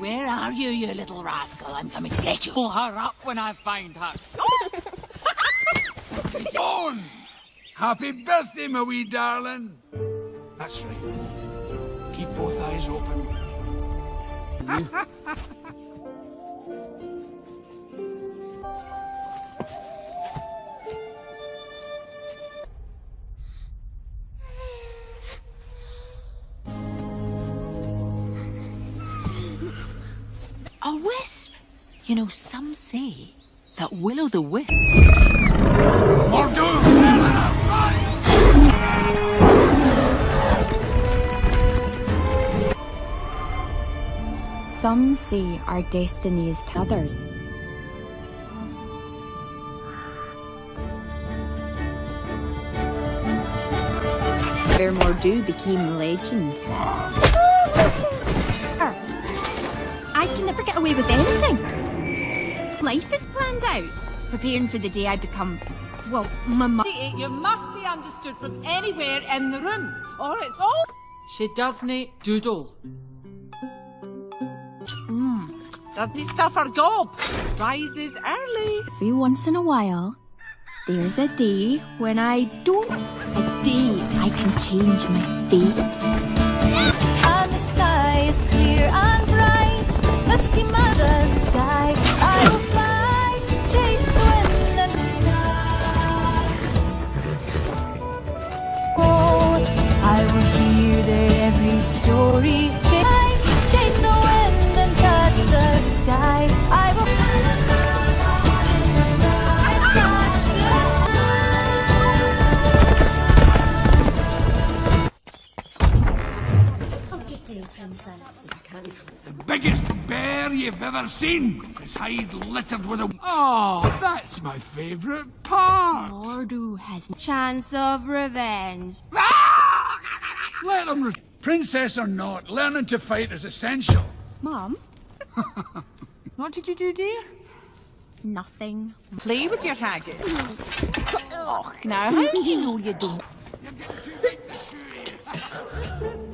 Where are you, you little rascal? I'm coming to get you. Pull her up when I find her. On! Happy birthday, my wee darling. That's right. Keep both eyes open. You know, some say that Willow the Wisp. Mor'du! Some say our destiny is t'others. Fair Mor'du became legend. Ah. I can never get away with anything. Life is planned out, preparing for the day I become, well, my mum. You must be understood from anywhere in the room, or it's all. She doesn't doodle. Hmm. Doesn't stuff her gob. Rises early. Every once in a while, there's a day when I don't. A day I can change my fate. And the sky is clear and bright, misty mother sky. I will fly, chase the wind and fly. I will hear their every story. Ch- Chase the wind and touch the sky. I will touch the sky. Good day, princess. The biggest bear you've ever seen. His hide littered with a... Oh, that's my favourite part. Mor'du has a chance of revenge. Ah! Let him... Re- Princess or not, learning to fight is essential. Mom, What did you do, dear? nothing. Play with your haggis. Oh, now, how do you know you don't?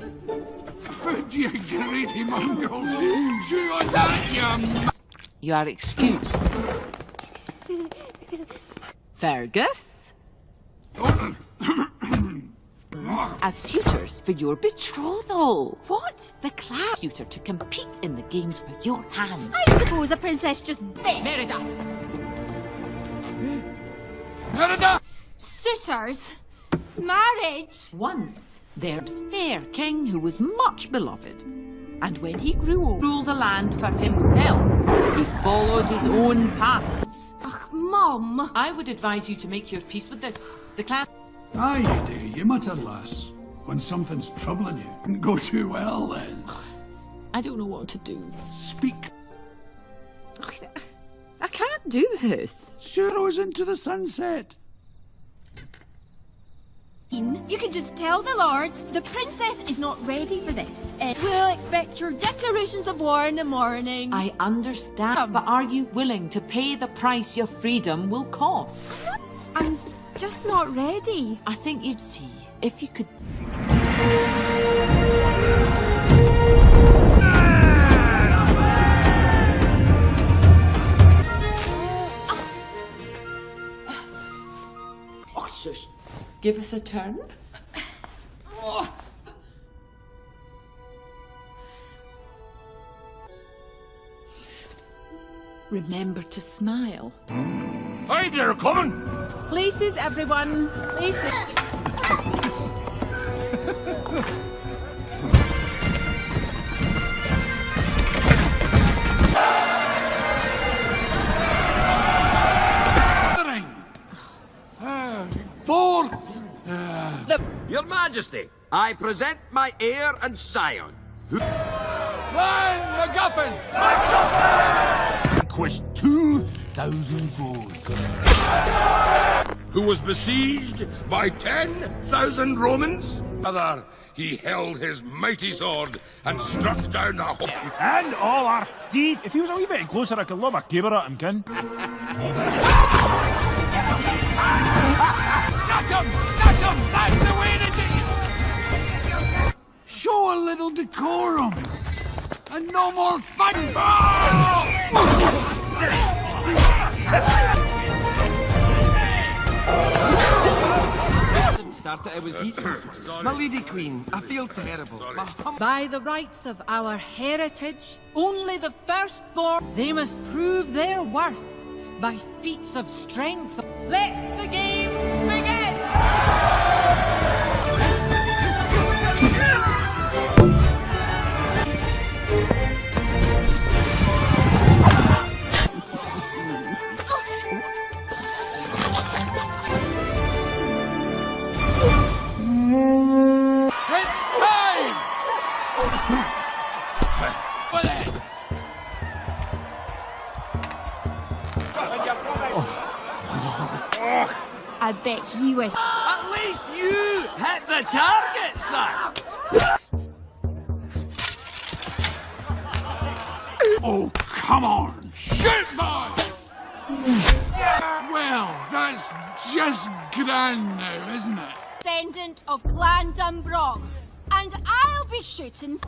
Food, you greedy mongrels. Chew on that, you... You are excused. Fergus? As suitors for your betrothal. What? The class suitor to compete in the games for your hand. I suppose a princess just Merida! Hmm? Merida! suitors. Marriage. Once there fair king who was much beloved. And when he grew old, ruled the land for himself. He followed his own paths. Ach, Mom. I would advise you to make your peace with this. The clan Aye, you do. You mutter, lass. When something's troubling you, didn't go too well then. I don't know what to do. Speak. I can't do this. Sharrows into the sunset. You can just tell the lords the princess is not ready for this. Uh, we'll expect your declarations of war in the morning. I understand, but are you willing to pay the price your freedom will cost? I'm just not ready. I think you'd see if you could. Oh, shush. Give us a turn. Remember to smile. Aye, they're coming. Places, everyone. Places. The ring. Ah, four. Your Majesty, I present my heir and scion. Clan MacGuffin. Vanquished 2,000 foes. who was besieged by 10,000 Romans? Other, he held his mighty sword and struck down the whole. And all our deed. If he was a wee bit closer, I could lob a caber at him, kin. That's him! That's! That's the way to do it! Show a little decorum. And no more fun! Started, I was eating. My lady queen, I feel terrible. By the rights of our heritage, only the firstborn, they must prove their worth by feats of strength. Let the games begin! Of Clan DunBroch. And I'll be shooting.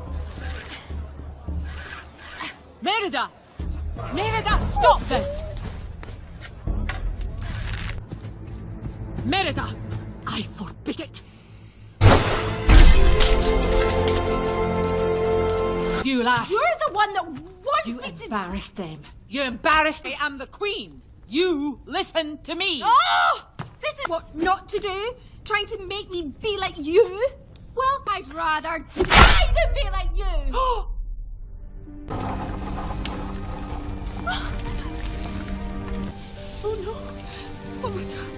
Merida! Merida, stop this! Merida, I forbid it! You lass! You're the one that wants You me to. embarrassed them. You embarrassed me I'm the Queen. You listen to me. Oh! This is what not to do? Trying to make me be like you? Well, I'd rather die than be like you! oh no. Oh my god.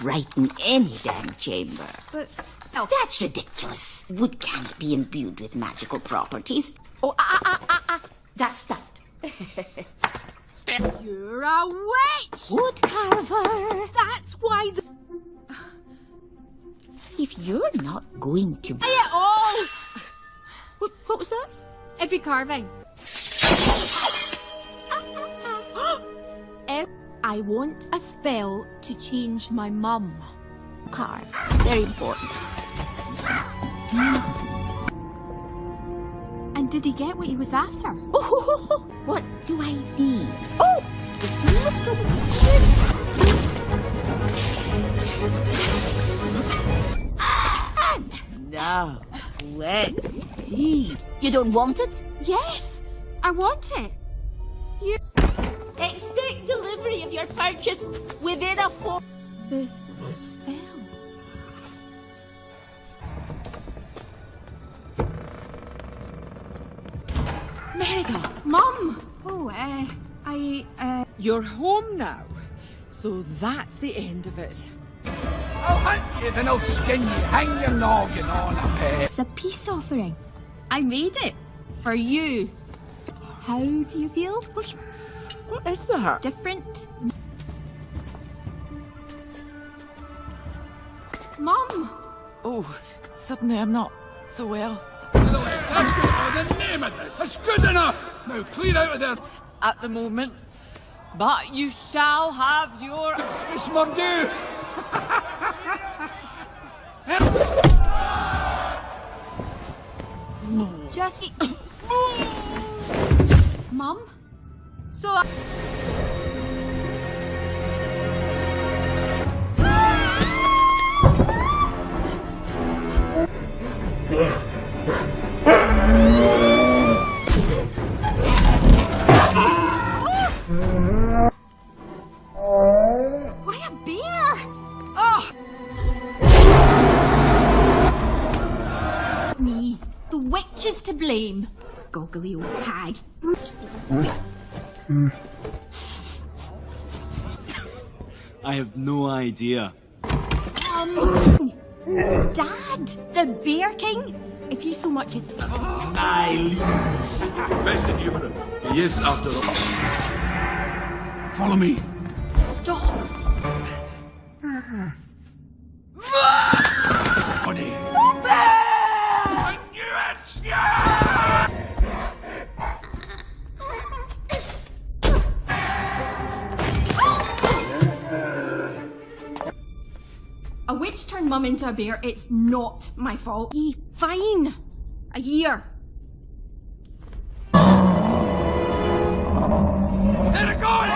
Brighten any damn chamber. But oh, That's ridiculous. Wood cannot be imbued with magical properties. Oh, ah, ah, ah, ah. That's stuffed. you're a witch! Wood carver. That's why the If you're not going to. It all! What, what was that? Every carving. I want a spell to change my mum. Carve. Very important. And did he get what he was after? Oh, what do I need? Oh, Now, let's see. You don't want it? Yes, I want it. Expect delivery of your purchase within a four. The spell. Merida, Mum! Oh, uh, I, uh, you're home now. So that's the end of it. I'll hunt you, then I'll skin you. Hang your noggin on a peg. it's a peace offering. I made it. For you. How do you feel? What is that? Different? Mum! Oh, suddenly I'm not so well. To the left. That's good. Oh, the name of it. That's good enough. Now clear out of there. At the moment. But you shall have your. It's my due. Just. Mum? So. Uh, I- Why a bear? Oh! Me, the witch is to blame. Goggly old hag. I have no idea. Um, Dad, the Bear King. If you so much as My Listen, Human. He is after all. Follow me. stop. Buddy. A witch turned mum into a bear. It's not my fault. Ye, fine. A year. There it goes!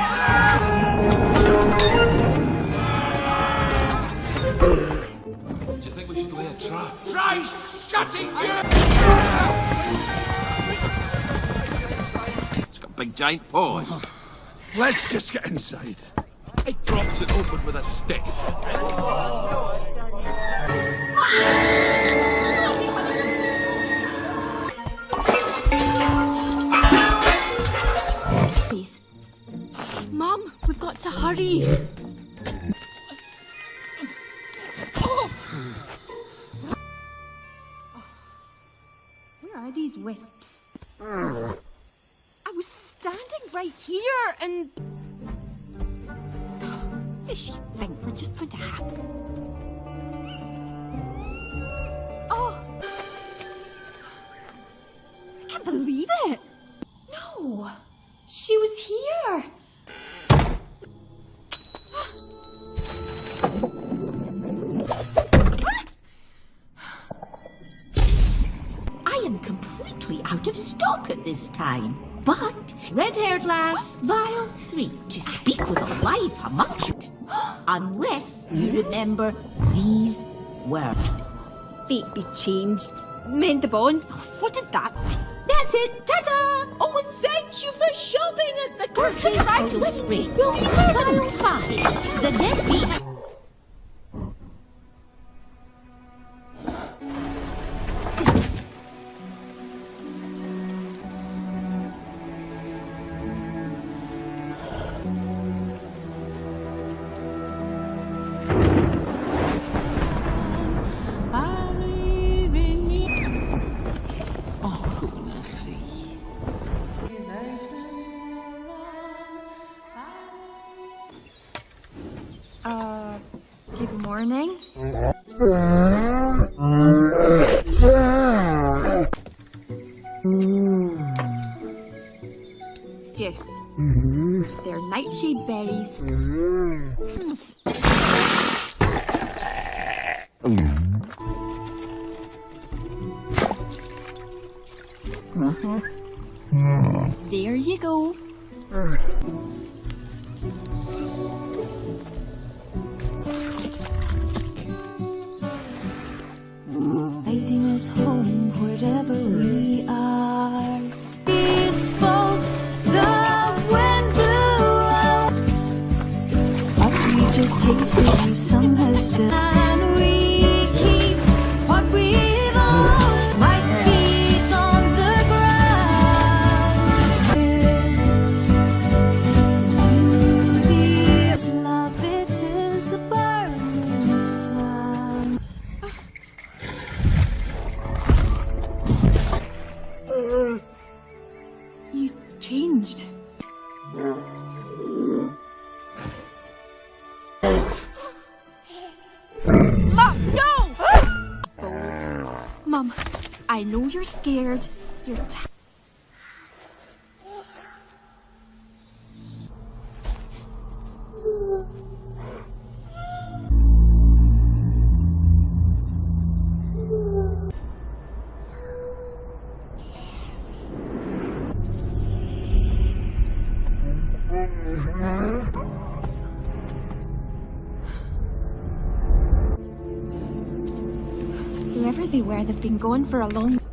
Do you think we should lay a trap? Try shutting you! It's got big giant paws. Let's just get inside. It drops it open with a stick. Red-haired vial three, to speak with a live homunculus. Unless you remember these words. Fate be changed. Mend the bond. What is that? That's it, ta-ta! Oh, and thank you for shopping at the country away. spring. You'll be vial five. The deadbeat. Uh, berries. There mm-hmm. You're scared. You're t- Whoever they were, they've been gone for a long.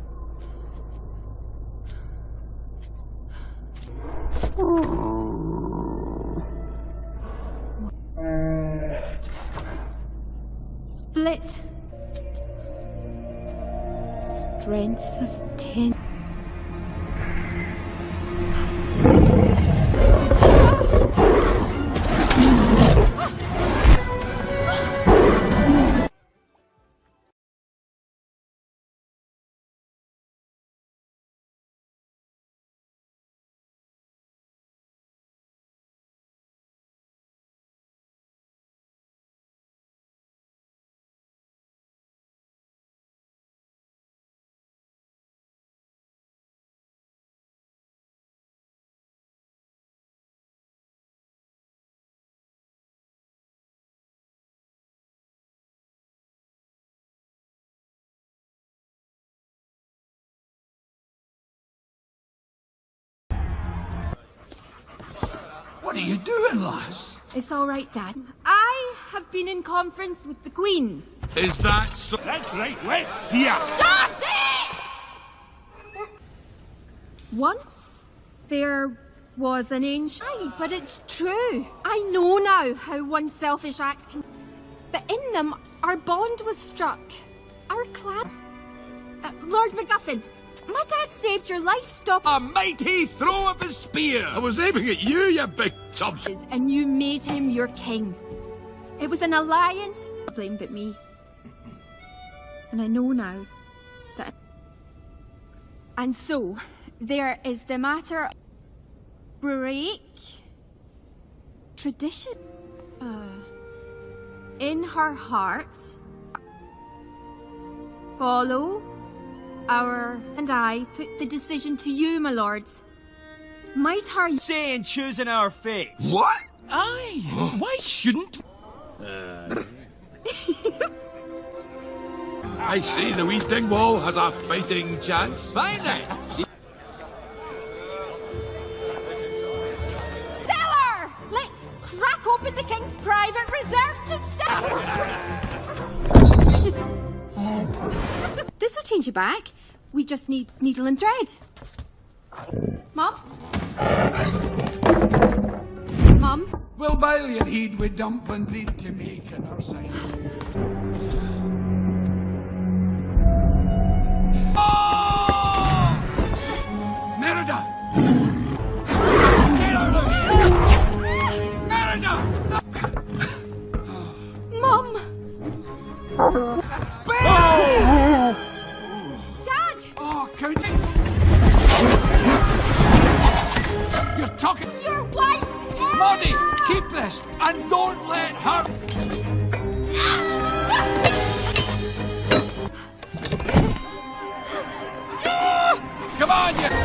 What are you doing, lass? It's all right, Dad. I have been in conference with the Queen. Is that so? That's right, let's see her. Shut it! Once there was an ancient. Aye, but it's true. I know now how one selfish act can. But in them, our bond was struck. Our clan. Uh, Lord MacGuffin, my dad saved your life, stop. A mighty throw of his spear! I was aiming at you, you big tubs. and you made him your king. It was an alliance. Blame but me. And I know now that. And so, there is the matter. Break tradition. Uh, in her heart, follow our and I put the decision to you, my lords. Might her Saying choosing our fate. What? Aye. Why shouldn't? I see the wee Dingwall has a fighting chance. Fine then! Stellar! Let's crack open the king's private reserve to sell. This'll change you back. We just need needle and thread. Mom? Mom? Well, bile your heed we dump and breed to make an our side. Oh! Merida! Get out of here! Merida! Mom! Dad! Oh, Count! You're talking. To your wife! Maudie, keep this and don't let her. Come on, you.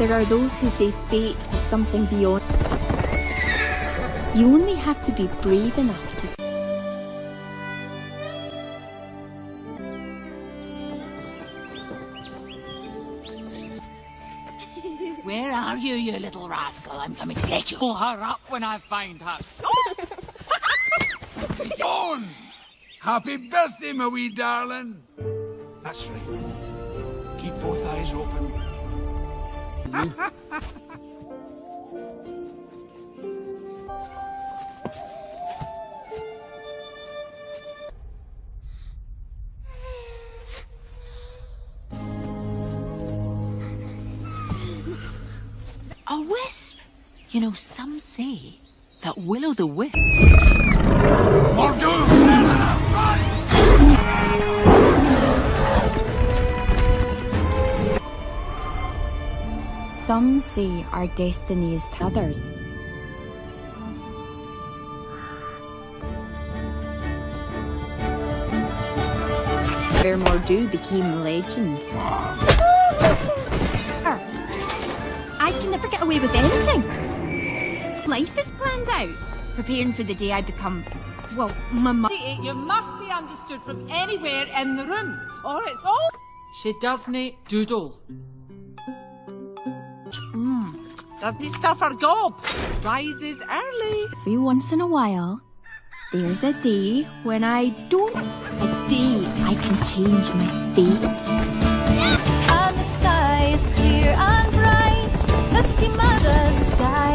There are those who say fate is something beyond. You only have to be brave enough to. Where are you, you little rascal? I'm coming to get you. Pull her up when I find her. On! Happy birthday, my wee darling! That's right. Keep both eyes open. A wisp! You know, some say that Willow the Wisp. Mor'du! Some see our destinies to others. Where Mor'du became legend. I can never get away with anything. Life is planned out, preparing for the day I become, well, my mother. You must be understood from anywhere in the room, or it's all. She doesn't doodle. Doesn't stuff her gob. Rises early. Every once in a while, there's a day when I don't. A day I can change my fate. And the sky is clear and bright, misty mother sky.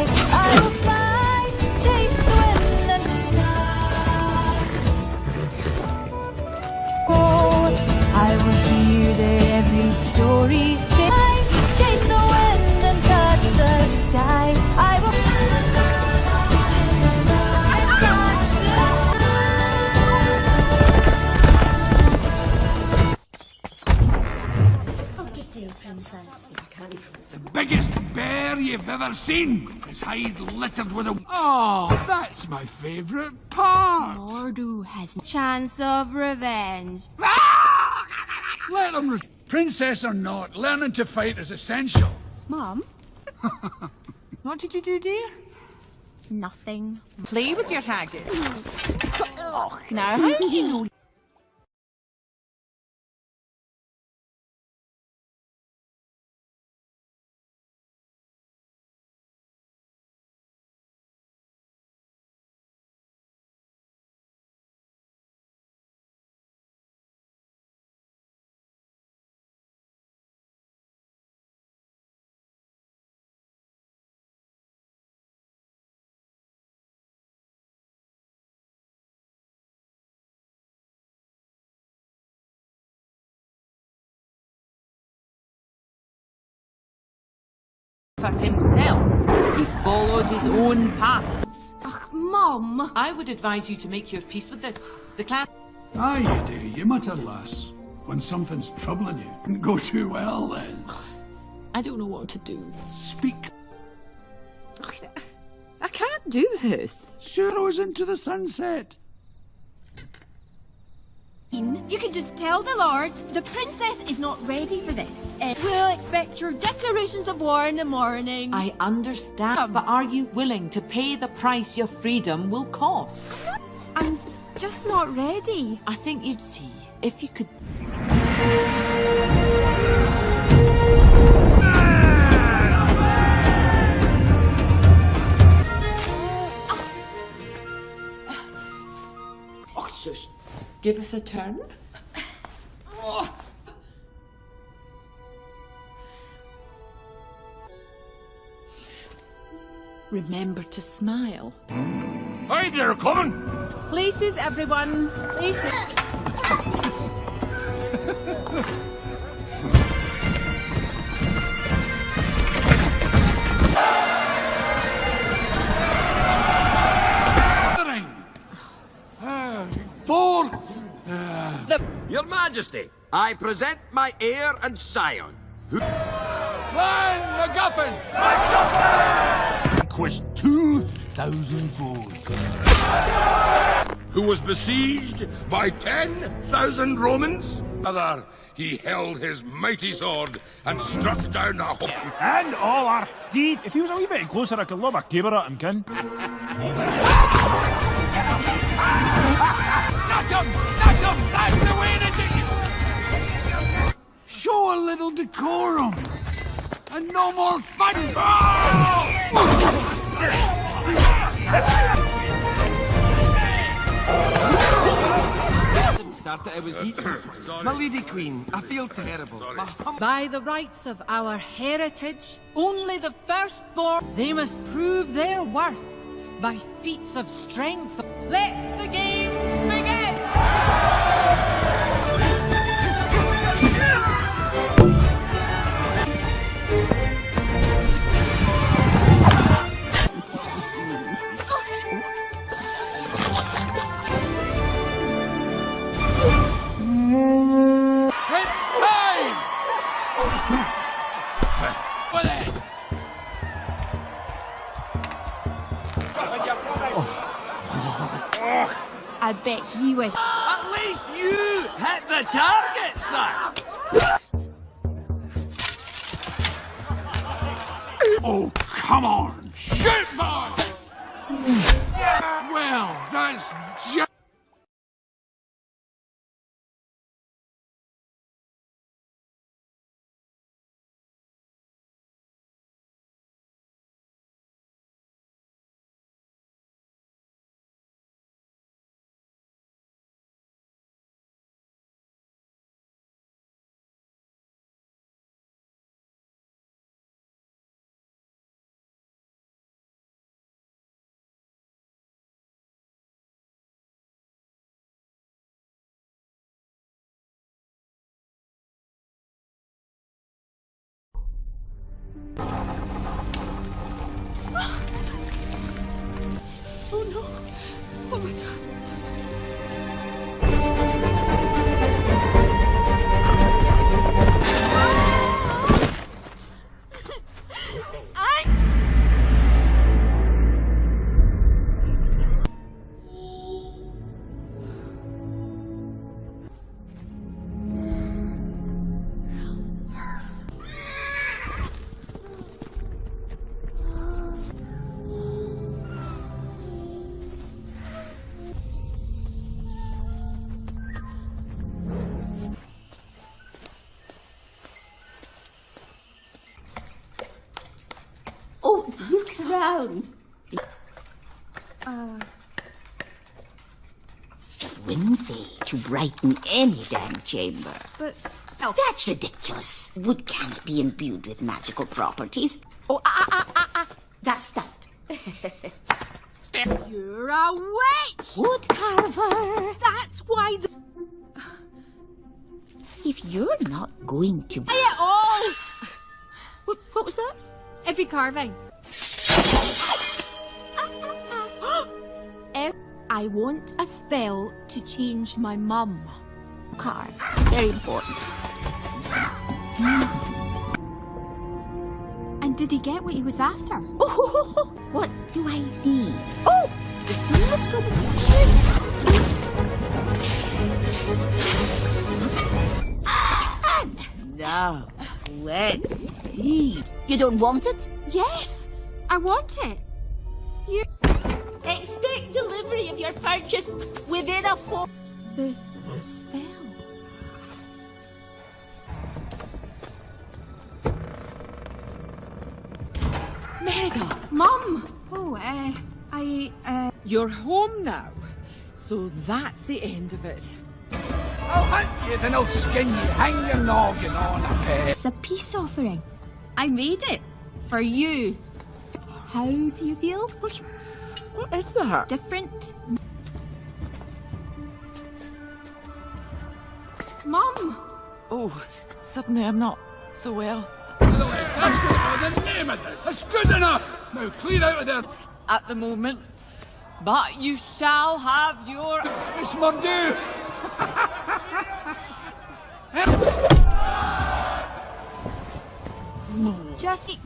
Bear you've ever seen. His hide littered with a. Oh, that's my favourite part. Mor'du has a chance of revenge. Ah! Let him. Re- Princess or not, learning to fight is essential. Mom, What did you do, dear? nothing. Play with your haggis. Oh, now how do you know? For himself, he followed his own path. Ugh, Mom. I would advise you to make your peace with this. The clan. Aye, you do. You mutter, lass. When something's troubling you, didn't go too well then. I don't know what to do. Speak. I can't do this. Shuros into the sunset. You can just tell the lords the princess is not ready for this. And we'll expect your declarations of war in the morning. I understand, but are you willing to pay the price your freedom will cost? I'm just not ready. I think you'd see if you could. Oh, shush. Give us a turn. Remember to smile. Aye, they're coming. Places, everyone. Places. Majesty, I present my heir and scion. Clan MacGuffin. Conquest 2,000 foes. Who was besieged by 10,000 Romans? Other, he held his mighty sword and struck down the whole. And all our teeth. If he was a wee bit closer, I could lob a caber at him, kin. Not him! Not him! That's the way to do it! Show a little decorum. And no more fun! Started, I was eating. My lady queen, I feel terrible. By the rights of our heritage, only the firstborn, they must prove their worth by feats of strength. Let the games begin! I bet he wish. At least you hit the target, sir! Oh, come on! Shoot, boy! well, that's just... brighten any damn chamber. but oh, That's ridiculous. Wood cannot be imbued with magical properties. Oh, ah, ah, ah, ah. That's stuffed. you're a witch. Wood carver. That's why the If you're not going to... It all. What, what was that? Every carving. I want a spell to change my mum. Carve. Very important. And did he get what he was after? Oh, what do I need? Oh, little Now, let's see. You don't want it? Yes, I want it. You. Expect delivery of your purchase within a four. The spell. Merida, Mum. Oh, uh, I, uh. you're home now. So that's the end of it. I'll hunt you, then I'll skin you. Hang your noggin on a peg. It's a peace offering. I made it for you. How do you feel? What is that? Different. Mum. Oh, suddenly I'm not so well. To the left. That's good. Oh, the name of it. That's good enough. Now clear out of there. At the moment. But you shall have your. It's my due. Just.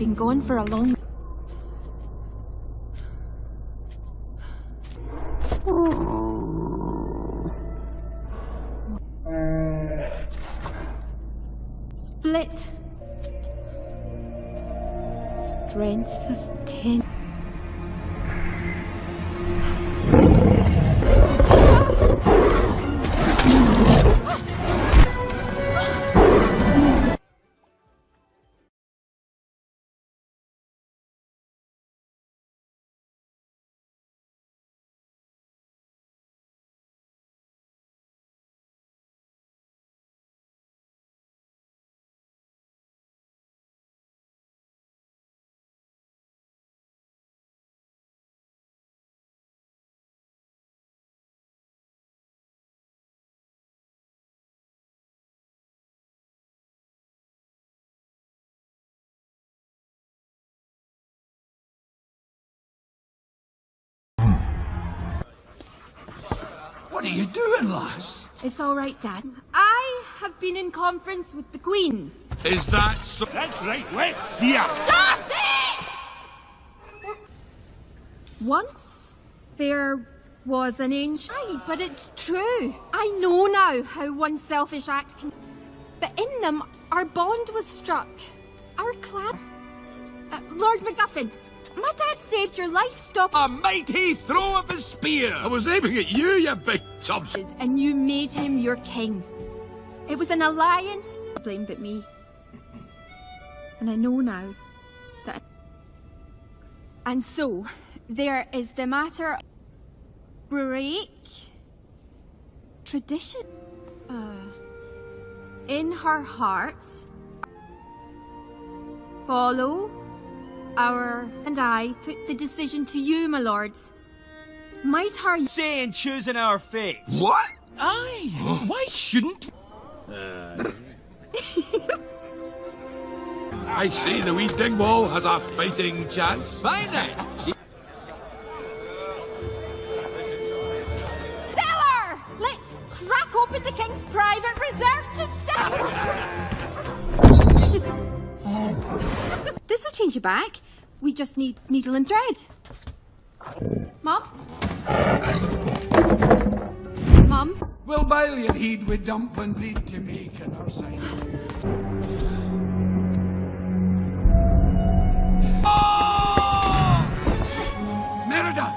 Been gone for a long. What are you doing, lass? It's all right, Dad. I have been in conference with the Queen. Is that so? That's right, let's see her. Shut it! Once there was an ancient, Aye, but it's true. I know now how one selfish act can. But in them, our bond was struck. Our clan. Uh, Lord MacGuffin, my dad saved your life. Stop. A mighty throw of his spear! I was aiming at you, you big tubs. and you made him your king. It was an alliance. Blame but me. And I know now that. And so, there is the matter. Break tradition. Uh, in her heart, follow our and I put the decision to you, my lords. Might her Saying choosing our fate. What? Aye. Why shouldn't? Uh. I see the wee Dingwall has a fighting chance. Fine then. She- Stellar! Let's crack open the king's private reserve to sell. this will change your back. We just need needle and thread. Mom? Mom? We'll Bailey and heed with dumpling bleed to make an our side. Oh! Merida!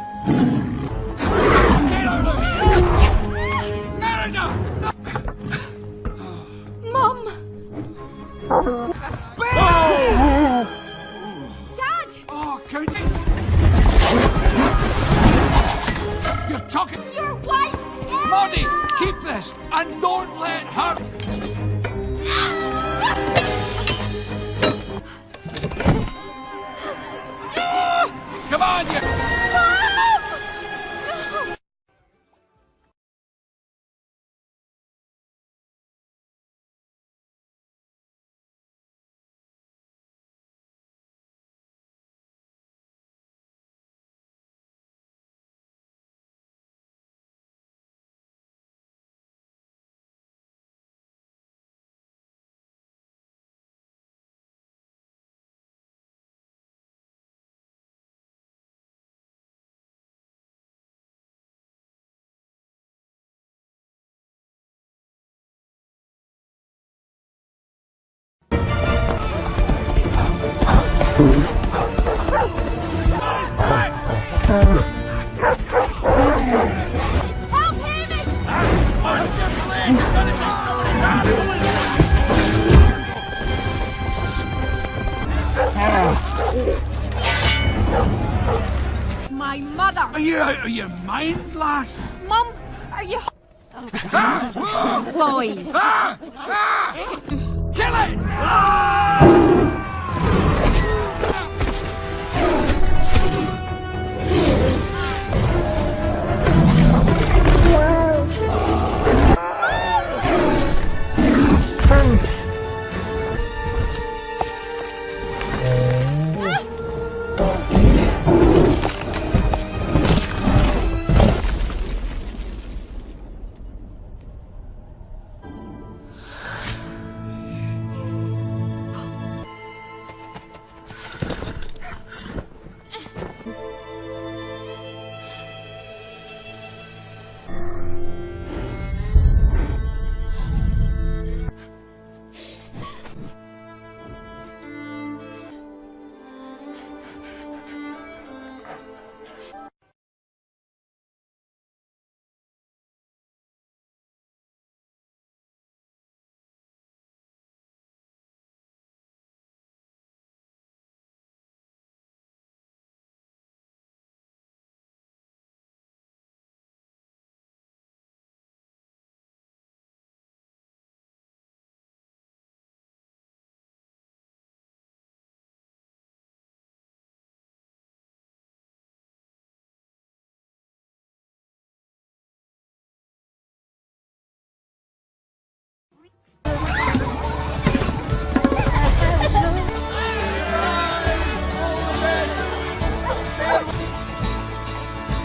Get out of here! Merida! Mom! Dad! Oh, can You're talking... to your wife! Anna! Keep this and don't let her... Come on. My mother! Are you out of your mind, lass? Mum, are you... Boys! Ah! Ah! Kill it!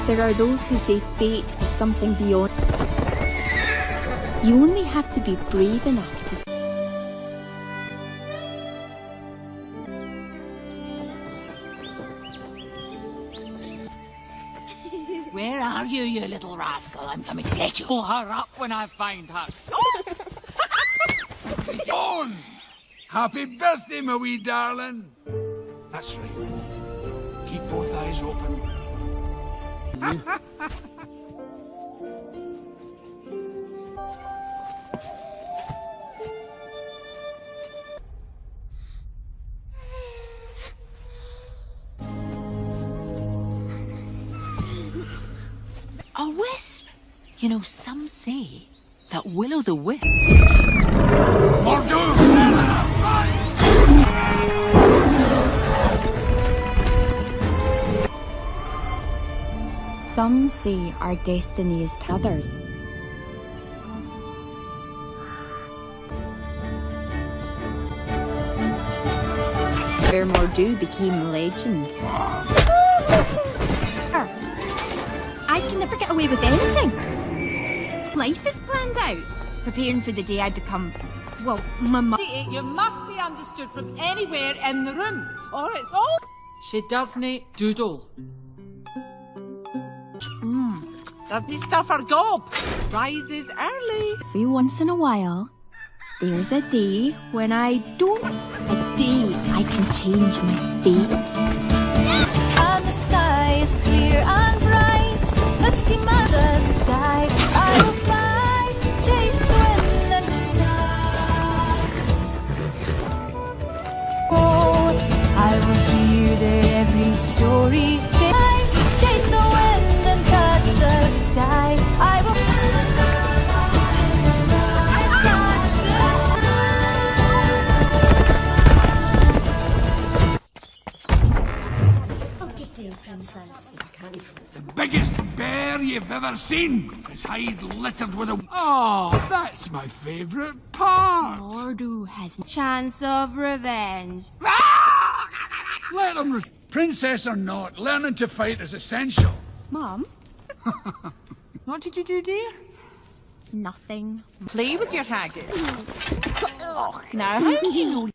There are those who say fate is something beyond. You only have to be brave enough to. Where are you, you little rascal? I'm coming to get you. Pull her up when I find her. On! Happy birthday, my wee darling! That's right. Keep both eyes open. A wisp! You know, some say that Will o' the Wisp. Some say our destiny is to others. Where Mor'du became legend. I can never get away with anything. Life is planned out, preparing for the day I become, well, my mother. You must be understood from anywhere in the room, or it's all. She doesn't doodle. Doesn't stuff her gob. Rises early. Every once in a while, there's a day when I don't. A day I can change my fate. And the sky is clear and bright, a steam sky. Biggest bear you've ever seen. His hide littered with a. Ah, Oh, that's my favourite part. Mor'du has a chance of revenge. Let him. Re- Princess or not, learning to fight is essential. Mom, What did you do, dear? nothing. Play with your haggis. oh, Now, how do you know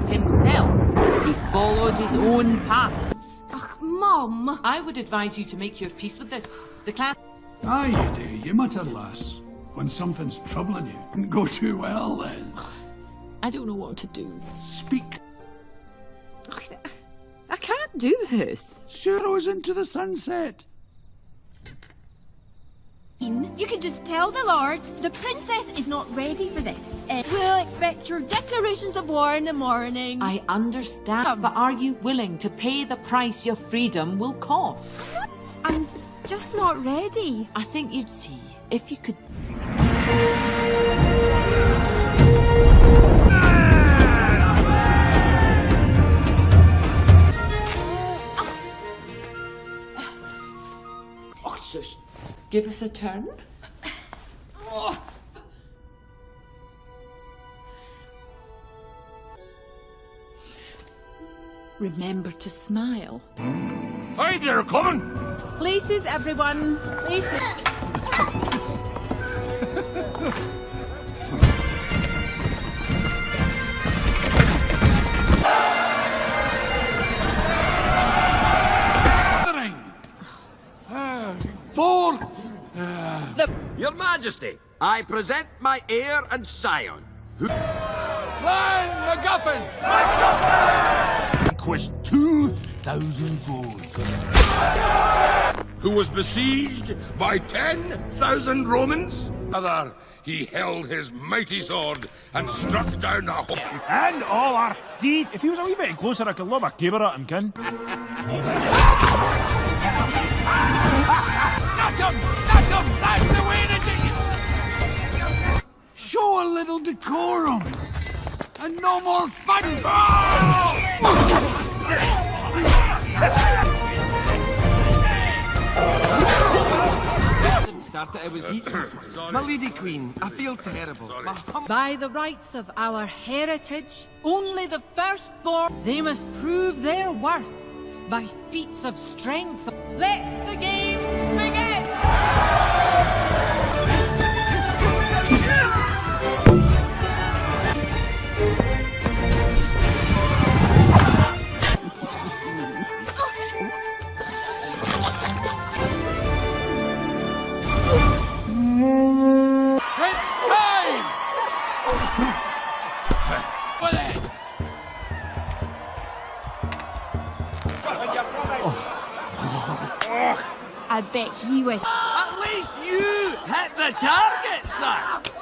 for himself. He followed his own path. Ugh, Mom! I would advise you to make your peace with this. The clan. Aye, you do. You mutter, lass. When something's troubling you, didn't go too well then. I don't know what to do. Speak. I can't do this. Sharrows into the sunset. You could just tell the lords the princess is not ready for this. Uh, we'll expect your declarations of war in the morning. I understand, but are you willing to pay the price your freedom will cost? I'm just not ready. I think you'd see if you could. Oh, shush. Give us a turn. Remember to smile. Aye, they're coming. Places, everyone. Places. Gathering. Ah, Four. Your Majesty, I present my heir and scion. Who... Clan MacGuffin. Conquest 2,000 foes. Who was besieged by 10,000 Romans? Other, he held his mighty sword and struck down the whole. And all our teeth. If he was a wee bit closer, I could lob a caber at him, kin. Not him! Not him! That's the way to do it! Show a little decorum! And no more fun! Started, I was eating. My lady queen, I feel terrible. By the rights of our heritage, only the firstborn, they must prove their worth by feats of strength. Let the games begin! At least you hit the target, sir!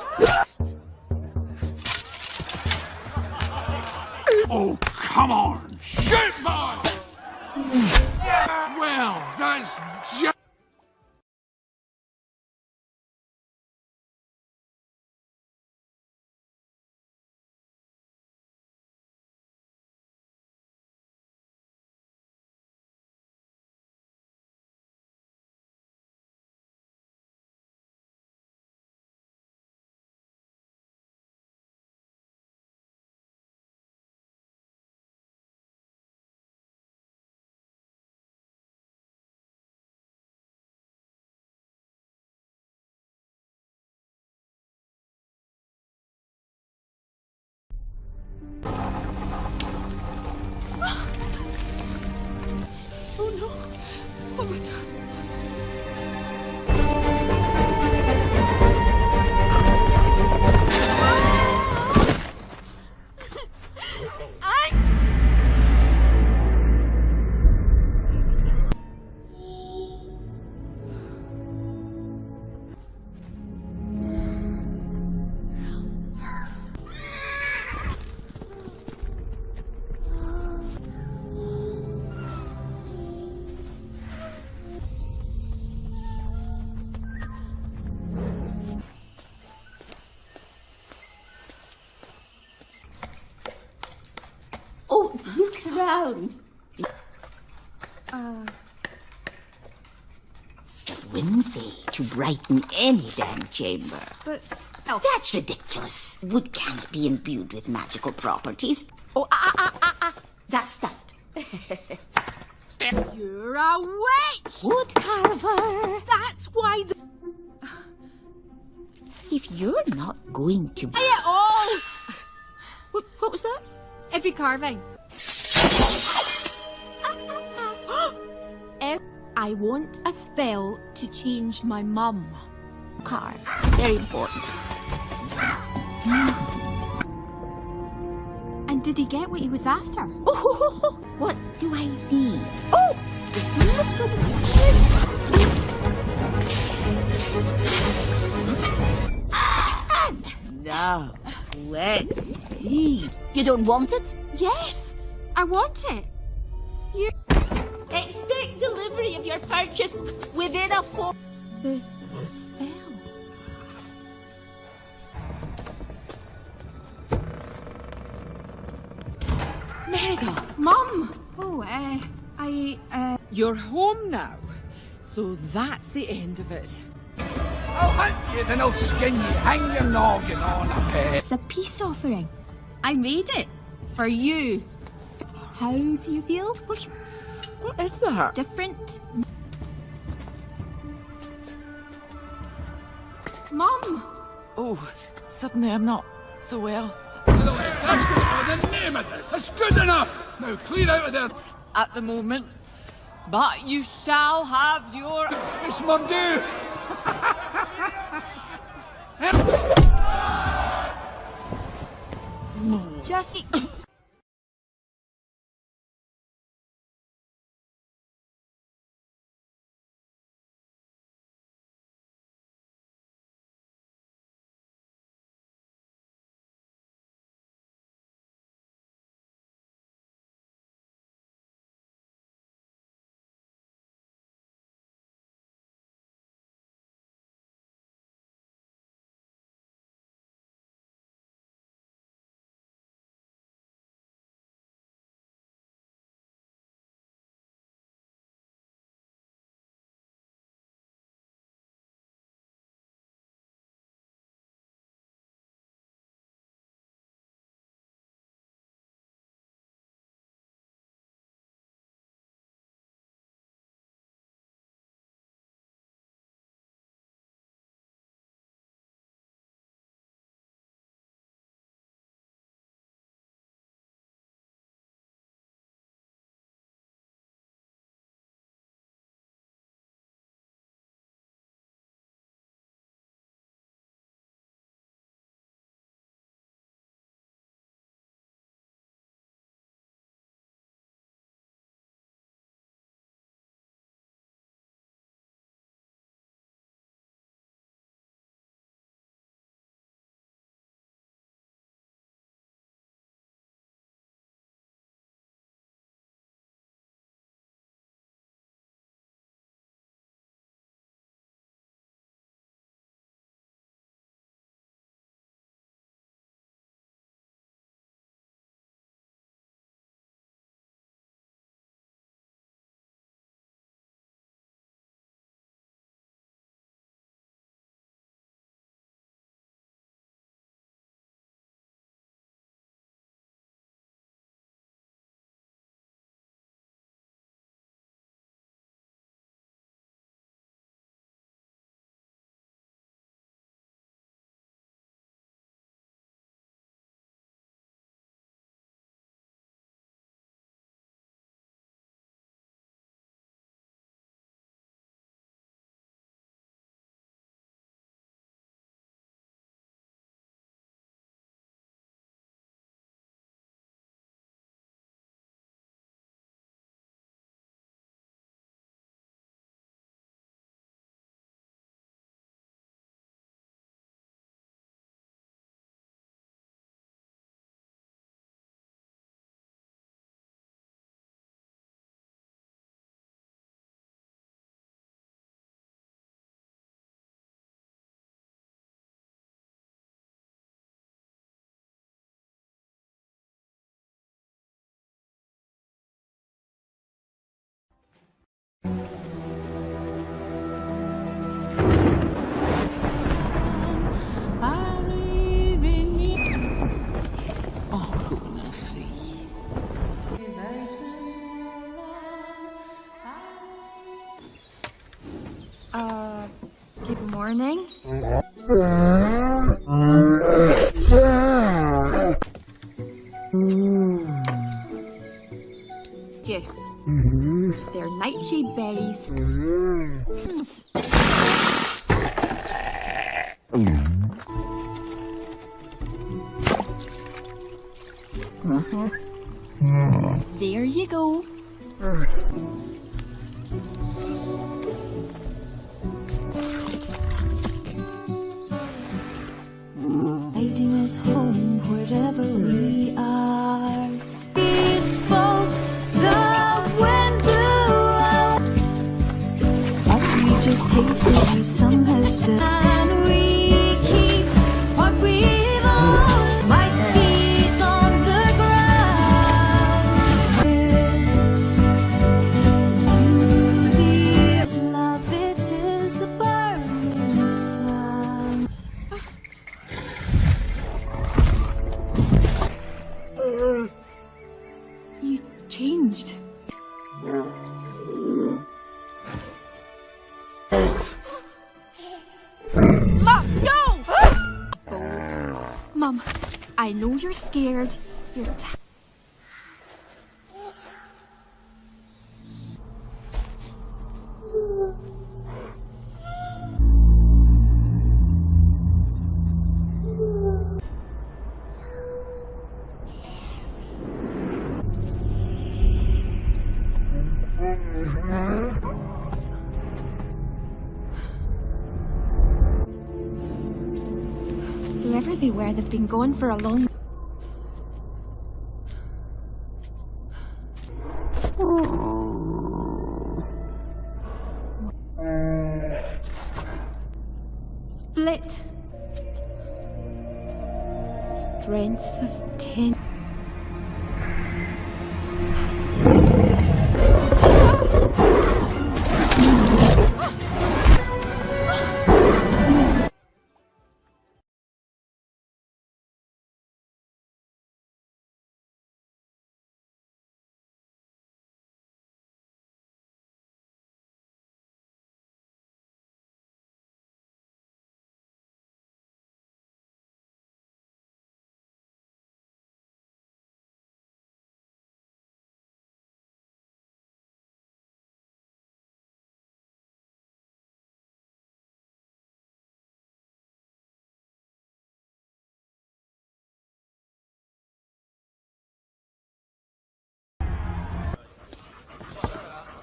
Brighten any damn chamber. but... Oh, That's ridiculous. Wood cannot be imbued with magical properties. Oh, ah, ah, ah, ah. That's stuffed. you're a witch! Wood carver. That's why the... If you're not going to... Say it all! What, what was that? Every carving. I want a spell to change my mum. Car. Very important. And did he get what he was after? Oh, what do I need? Oh, little kiss. Now, let's see. You don't want it? Yes, I want it. You. Expect delivery of your purchase within a four. The spell. Merida, Mum! Oh, uh, I, uh. you're home now. So that's the end of it. I'll hunt you, then I'll skin you. Hang your noggin on a pet. It's a peace offering. I made it. For you. How do you feel? What is that? Different? Mum! Oh, suddenly I'm not so well. To the left. That's good. Oh, the name of it. That's good enough. Now clear out of there. At the moment. But you shall have your. It's my due. Just. morning. I know you're scared. You're t- gone for a long.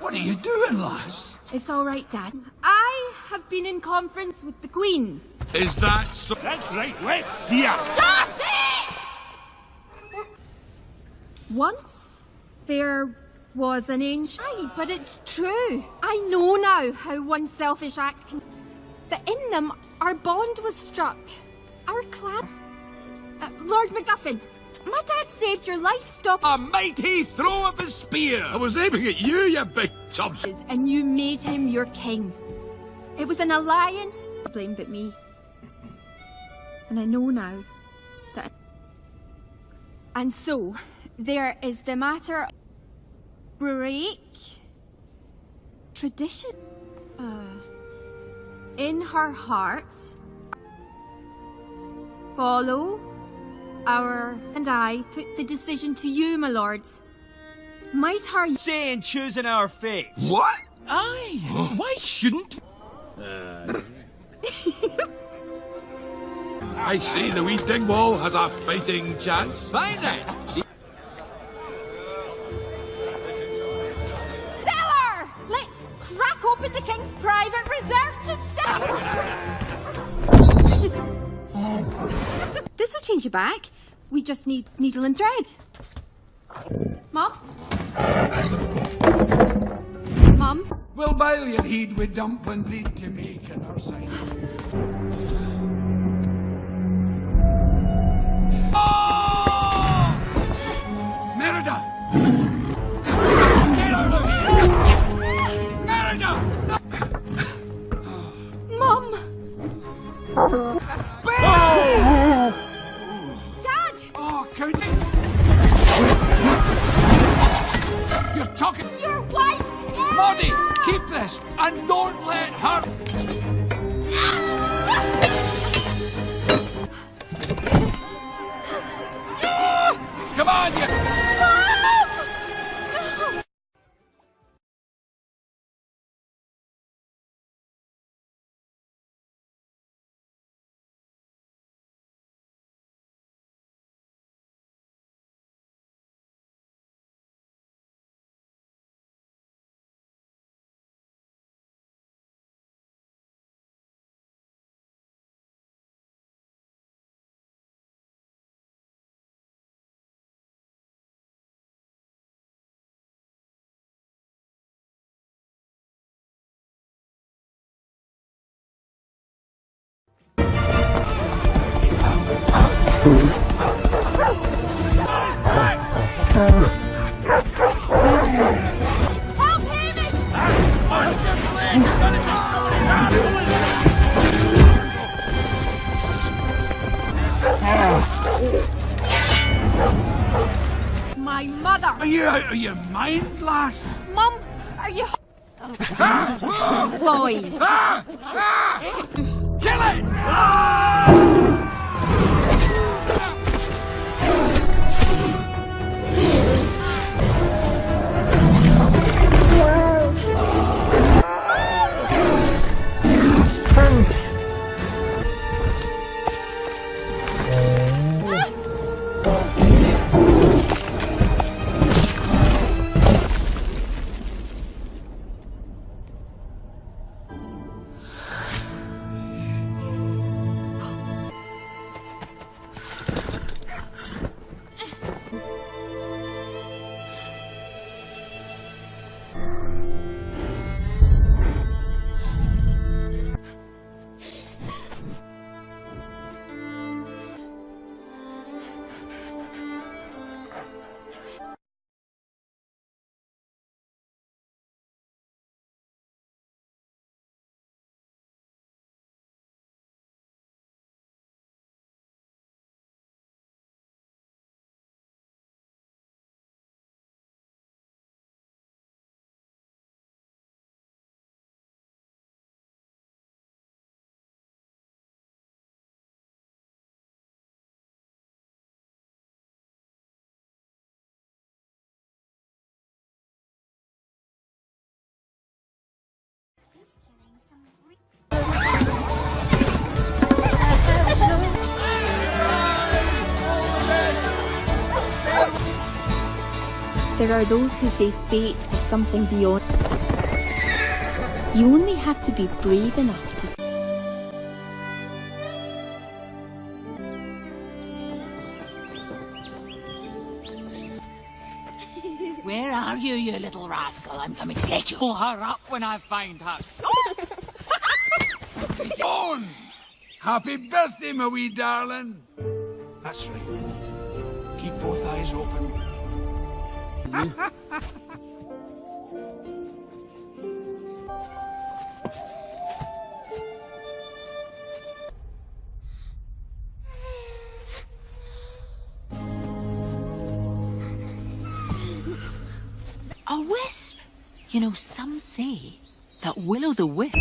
What are you doing, lass? It's all right, Dad. I have been in conference with the Queen. Is that so? That's right, let's see her. Shut it! Once there was an ancient. Aye, but it's true. I know now how one selfish act can. But in them, our bond was struck. Our clan. Uh, Lord MacGuffin, my dad saved your life, stop. A mighty throw of his spear! I was aiming at you, you big chump. and you made him your king. It was an alliance. Blame but me. And I know now that. And so, there is the matter. Break tradition. Uh, in her heart, follow our and I put the decision to you, my lords. Might her Saying choosing our fate. What? Aye. Why shouldn't? I see the wee Dingwall has a fighting chance. Fine then. You back. We just need needle and thread. Mom? Mom? We'll bile your heed with dumpling bleed to make and Help There are those who say fate is something beyond. You only have to be brave enough to. Where are you, you little rascal? I'm coming to get you. Pull her up when I find her. Dawn! Happy birthday, my wee darling! That's right. Keep both eyes open. A wisp! You know, some say that Will o' the Wisp.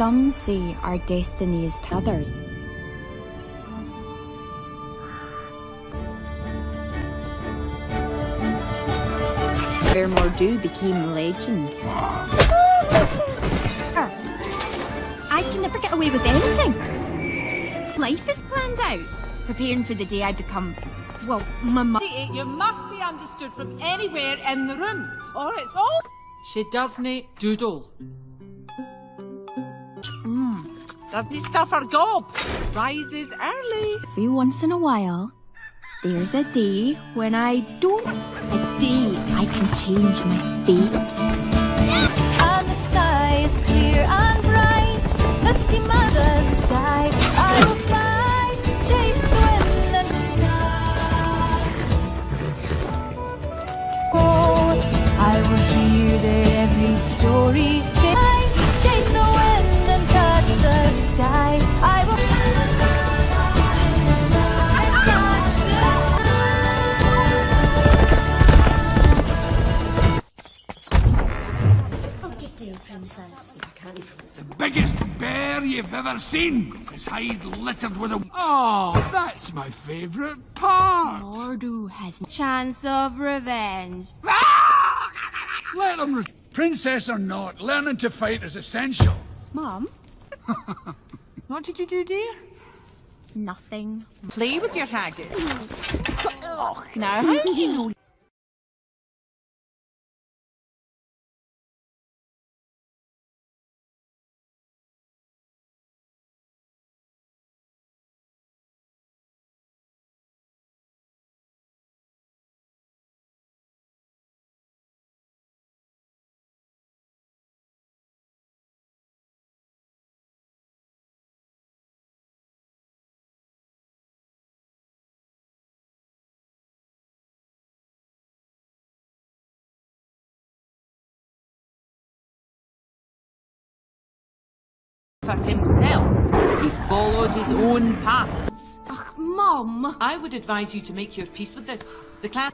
Some say our destinies is to others. Where Mor'du became legend. I can never get away with anything. Life is planned out, preparing for the day I become, well, my mother. You must be understood from anywhere in the room, or it's all. She doesn't doodle. Doesn't stuff her gob. Rises early. Every once in a while, there's a day when I don't. A day I can change my fate. You've seen. His hide littered with a. Ah, Oh, that's my favourite part. Mor'du has a chance of revenge. Let him. Re- Princess or not, learning to fight is essential. Mom? What did you do, dear? Nothing. Play with your haggis. Now, how do you know for himself. He followed his own path. Ugh, Mum. I would advise you to make your peace with this. The clan.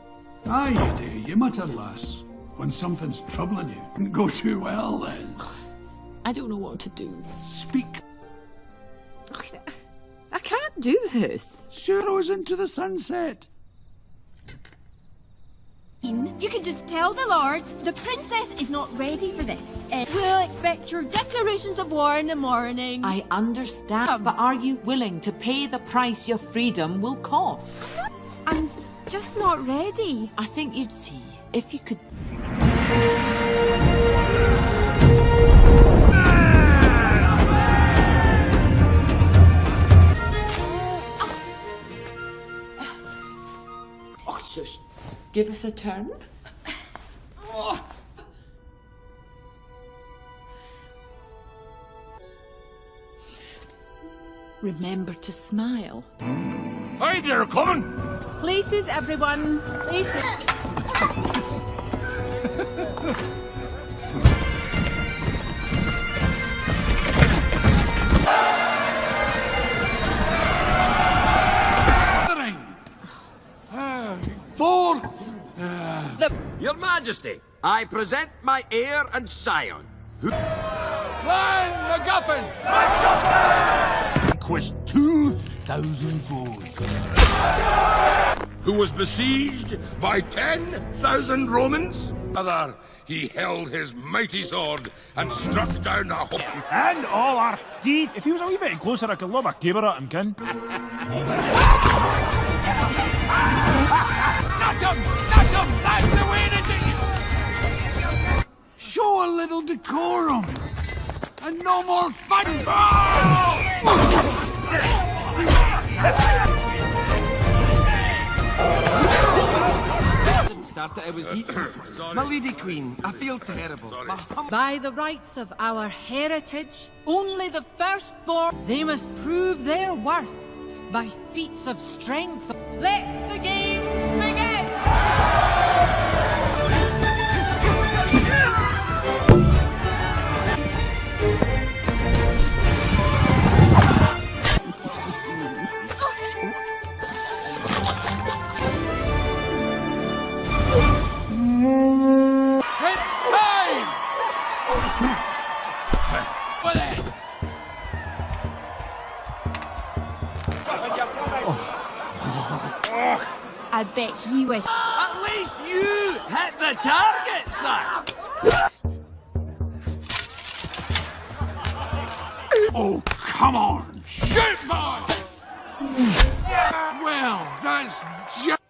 Aye, you do. You mutter, lass. When something's troubling you, didn't go too well then. I don't know what to do. Speak. I can't do this. Sure, into the sunset. You could just tell the lords the princess is not ready for this. Uh, we'll expect your declarations of war in the morning. I understand, but are you willing to pay the price your freedom will cost? I'm just not ready. I think you'd see if you could. Oh, shush. Give us a turn. Remember to smile. Aye, they're coming. Places, everyone. Places. Majesty, I present my heir and scion. Who... Clan MacGuffin! Conquest 2,000 foes. Who was besieged by 10,000 Romans? Other, he held his mighty sword and struck down a whole... And all our teeth. If he was a wee bit closer, I could lob a caber at him, kin. Nudge him! Show a little decorum! And no more fun! Started, I was eating. My lady queen, I feel terrible. By the rights of our heritage, only the firstborn, they must prove their worth by feats of strength. Let the games begin! I bet he wish. At least you hit the target, sir! Oh, come on! Shoot, boy! well, that's just...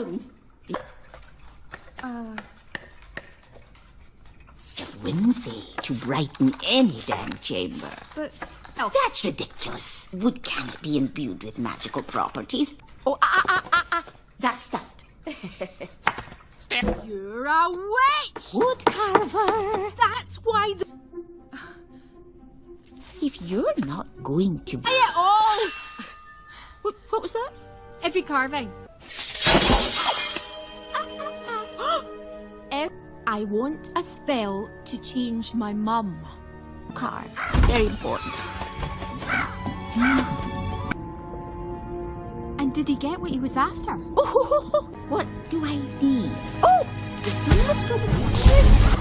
look. Uh, Whimsy to brighten any damn chamber. but That's ridiculous. Wood cannot be imbued with magical properties. Oh, ah, ah, ah, ah. That's stuffed. you're a witch! Wood carver. That's why the... If you're not going to... Say it all! What, what was that? Every carving. I want a spell to change my mum. Carve. Very important. And did he get what he was after? Oh, what do I need? Oh, just a little this.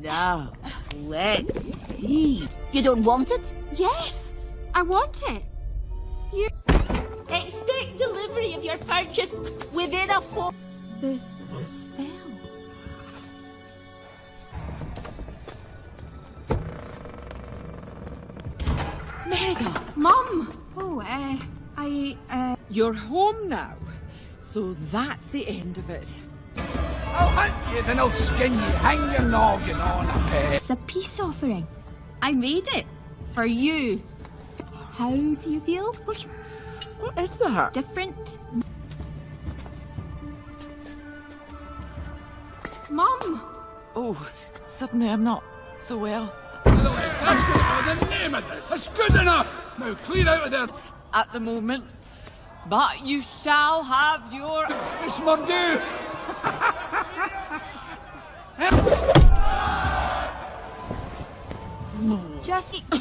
Now, let's see. You don't want it? Yes, I want it. You. Expect delivery of your purchase within a four. The spell. Merida, Mum! Oh, uh, I, uh. you're home now. So that's the end of it. I'll hunt you, then I'll skin you. Hang your noggin on a peg. It's a peace offering. I made it. For you. How do you feel? What is that? Different? Mum! Oh, suddenly I'm not so well. To the left. That's good. Oh, the name of it. That's good enough. Now clear out of there. At the moment. But you shall have your... It's my due. Just. Uh,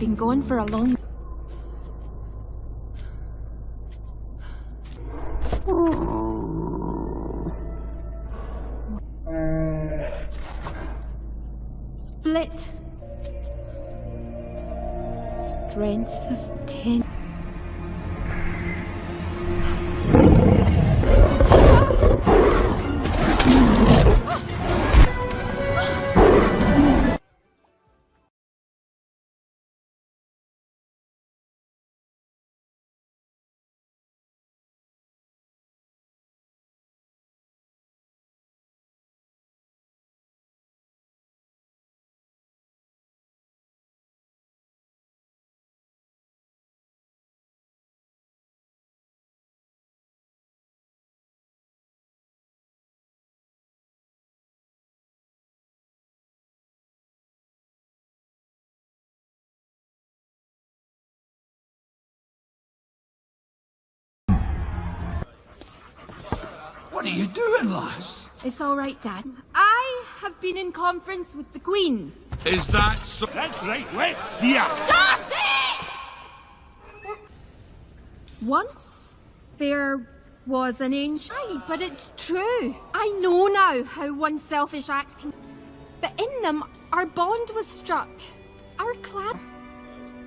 been gone for a long. What are you doing, lass? It's all right, Dad. I have been in conference with the Queen. Is that so? That's right, let's see her. Shut it! Once there was an ancient. Aye, but it's true. I know now how one selfish act can. But in them, our bond was struck. Our clan.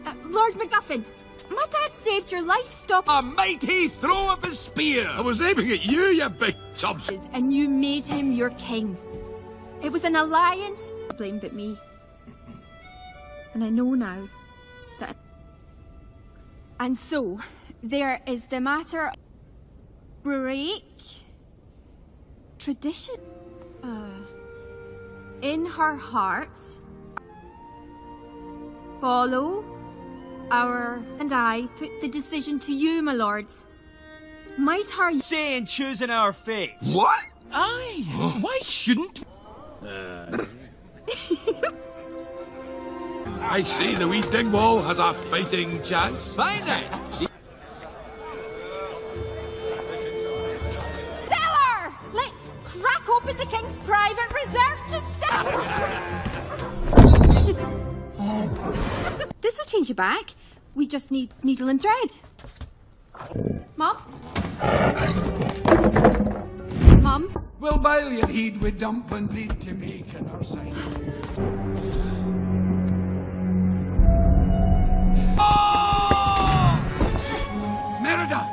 Uh, Lord MacGuffin, my dad saved your life, stop. A mighty throw of his spear! I was aiming at you, you big tubs. and you made him your king. It was an alliance. Blame but me. And I know now that. And so, there is the matter. Break tradition. Uh, in her heart, follow our and I put the decision to you, my lords. Might her Saying choosing our fate. What? Aye. Why shouldn't? I see the wee dingwall has a fighting chance. Fine then. She Stellar! Let's crack open the king's private reserve to sell. this will change your back. We just need needle and thread. Mom? Mom? We'll bile your heed with dump and bleed to make an our side. Oh! Merida!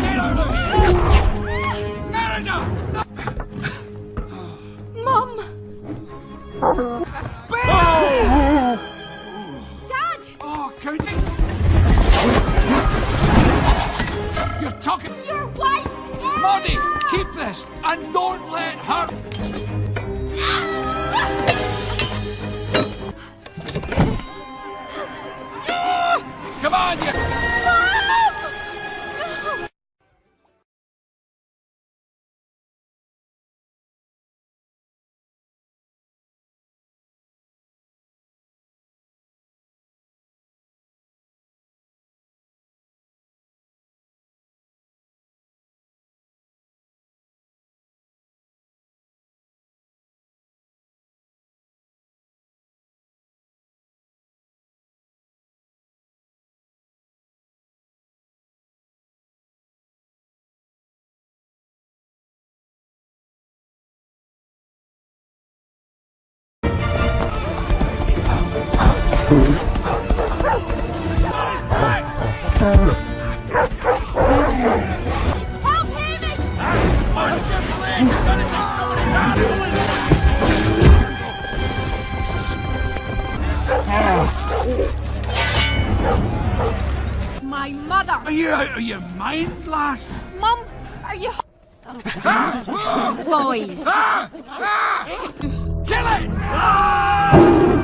Get out of here! Merida! Mom! Dad! Oh, counting! You're talking... Your wife! Maudie, keep this and don't let her... Come on, you... My mother! Are you out of your mind, lass? Mum, are you... Boys. Ah! Ah! Kill it!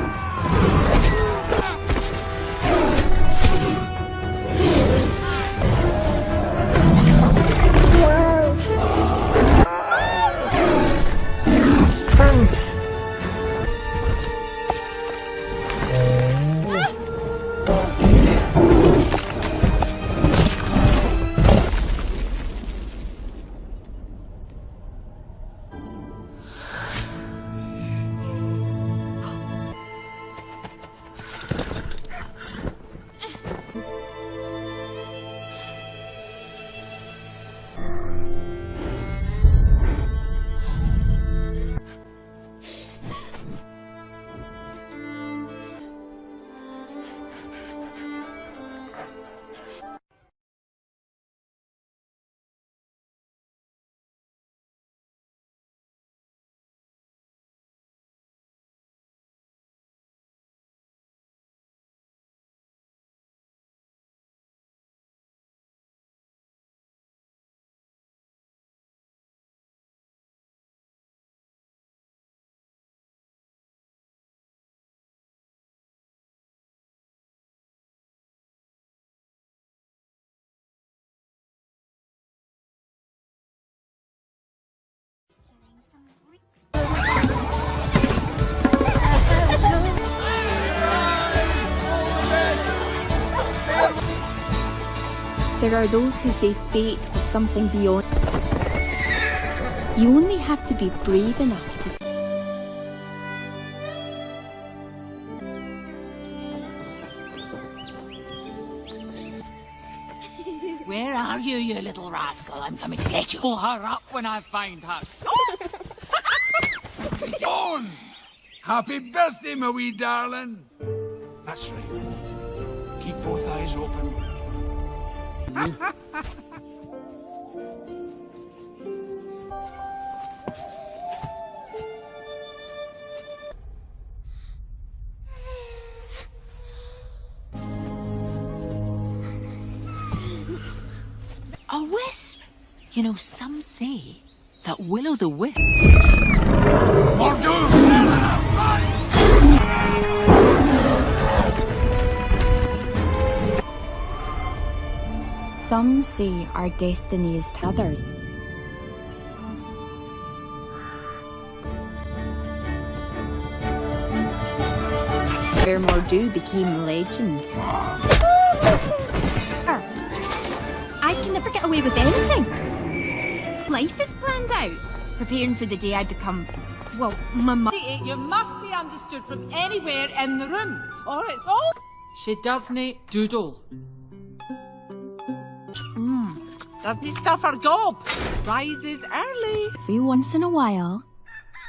There are those who say fate is something beyond. You only have to be brave enough to. Where are you, you little rascal? I'm coming to get you. Pull her up when I find her. Oh! Dawn! Happy birthday, my wee darling! That's right. Keep both eyes open. A wisp! You know, some say that Will o' the Wisp. Some say our destiny is to others. Where Mor'du became legend. Ah. I can never get away with anything. Life is planned out, preparing for the day I become, well, my mother. You must be understood from anywhere in the room, or it's all. She doesn't doodle. Mm. Doesn't stuff her gob. Rises early. Every once in a while,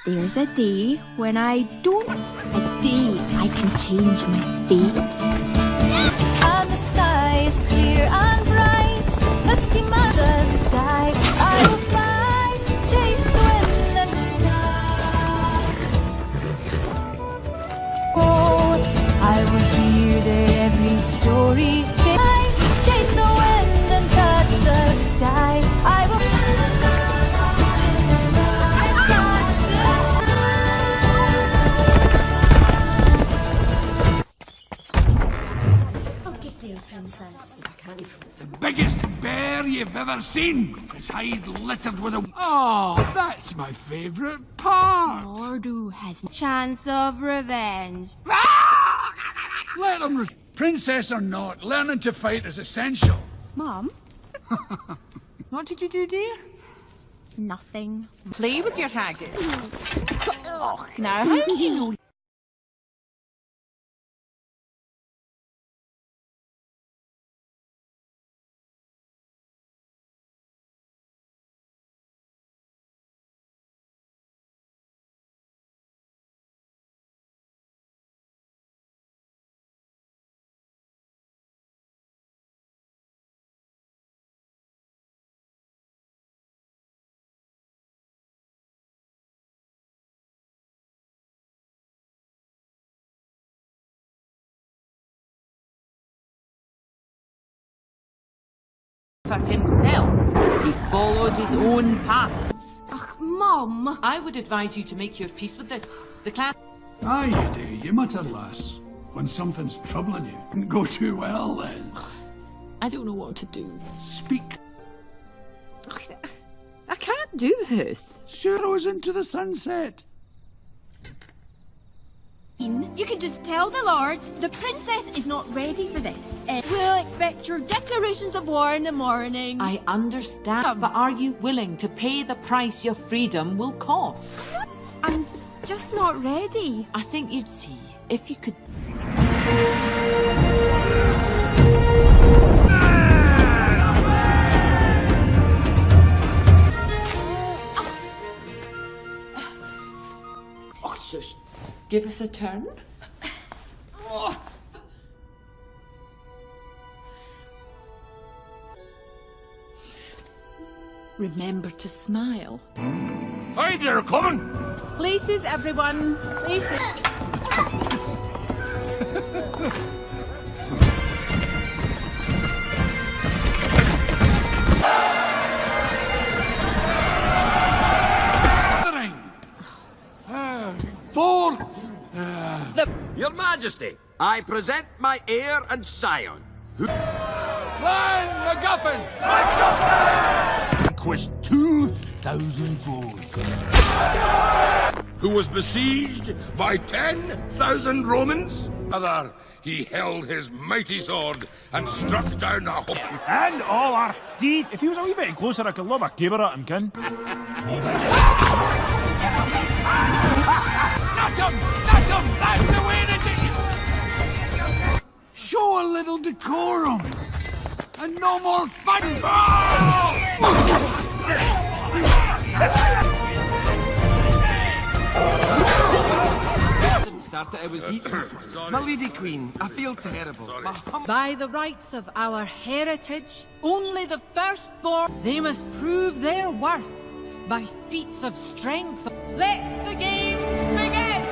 there's a day when I don't. A day I can change my fate. And the sky is clear and bright, misty mother sky. Story. Ch- Chase the wind and touch the sky. I will touch the Good day, princess. The biggest bear you've ever seen. His hide littered with a. Oh, that's my favourite part. Mor'du has a chance of revenge. Ah! Let him. Re- Princess or not, learning to fight is essential. Mom? What did you do, dear? Nothing. Play with your haggis. Oh, now how do you know for himself. He followed his own path. Ach, Mum. I would advise you to make your peace with this. The clan. Aye, you do. You mutter, lass. When something's troubling you, didn't go too well then. I don't know what to do. Speak. I can't do this. Sharrows into the sunset. You can just tell the lords the princess is not ready for this. Uh, we'll expect your declarations of war in the morning. I understand, but are you willing to pay the price your freedom will cost? I'm just not ready. I think you'd see if you could. Oh, shush. Give us a turn. Remember to smile. Aye, they're coming. Places, everyone. Places. Gathering. Ah, Four. Your Majesty, I present my heir and scion. Clan MacGuffin. Conquest 2,000 foes. Who was besieged by 10,000 Romans? Other, he held his mighty sword and struck down a hope. And all our teeth. If he was a wee bit closer, I could lob a caber at him, kin. Not him! Not him! That's the way to do it! Show a little decorum. And no more fun. Didn't start it, I was eating. My lady queen, I feel terrible. By the rights of our heritage, only the firstborn, they must prove their worth by feats of strength. Let the games begin!